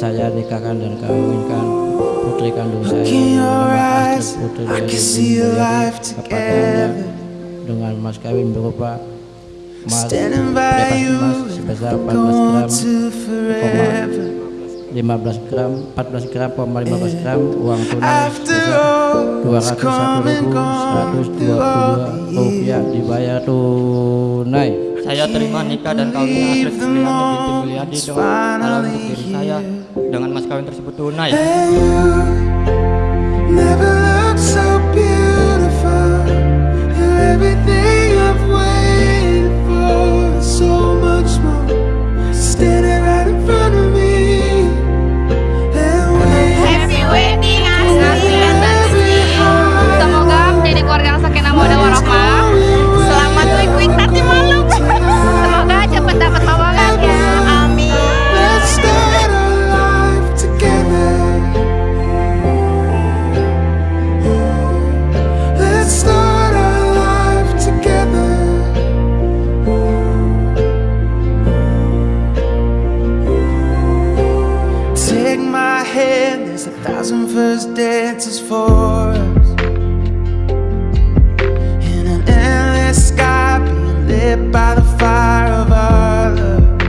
saya nikahkan dan kawinkan putri kandung saya dengan Astrid Putri dari kepadanya dengan mas kawin berupa mas dapat emas sebesar 14 gram 15 gram 14 gram 15 gram uang tunai sebesar rupiah dibayar tunai. Saya terima nikah dan kawinnya Astrid Supriyani binti Mulyadi dengan untuk diri saya dengan mas kawin tersebut tunai. Never there's a thousand first dances for us. In an endless sky, being lit by the fire of our love.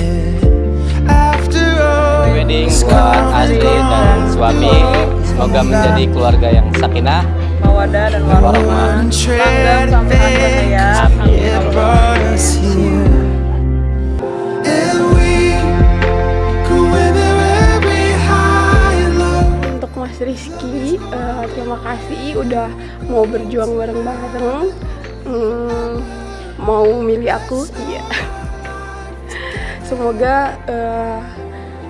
Yeah. After all, wedding it's buat Asri dan suami semoga menjadi keluarga yang sakinah mawadah dan warahmah tread sampai Eh, terima kasih udah mau berjuang bareng-bareng Hmm, mau milih aku? Iya. Semoga eh,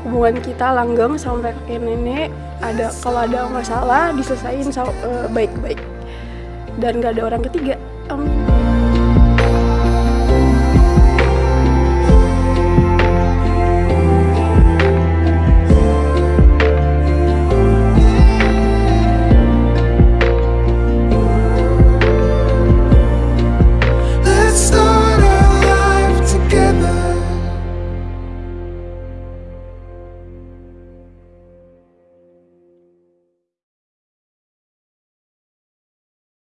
hubungan kita langgeng sampai kakek nenek. Ada kalau ada masalah diselesain sa- eh, baik-baik. Dan gak ada orang ketiga. Amin